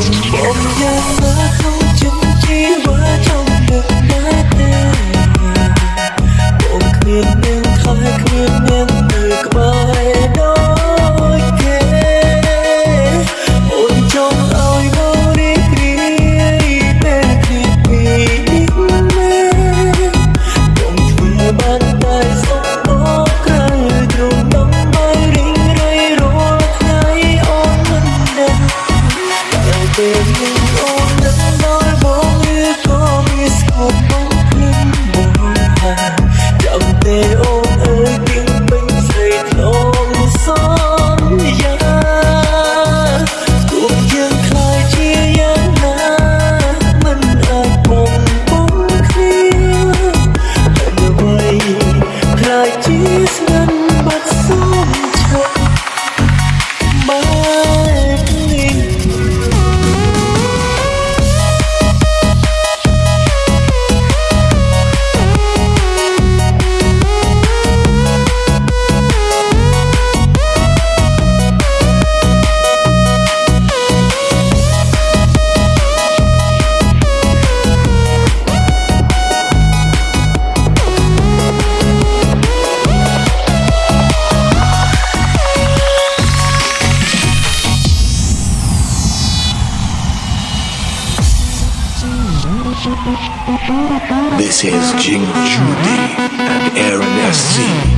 dùng bóng dáng mà không chung chi quá ơi This is Jing Judy and Aaron S.C.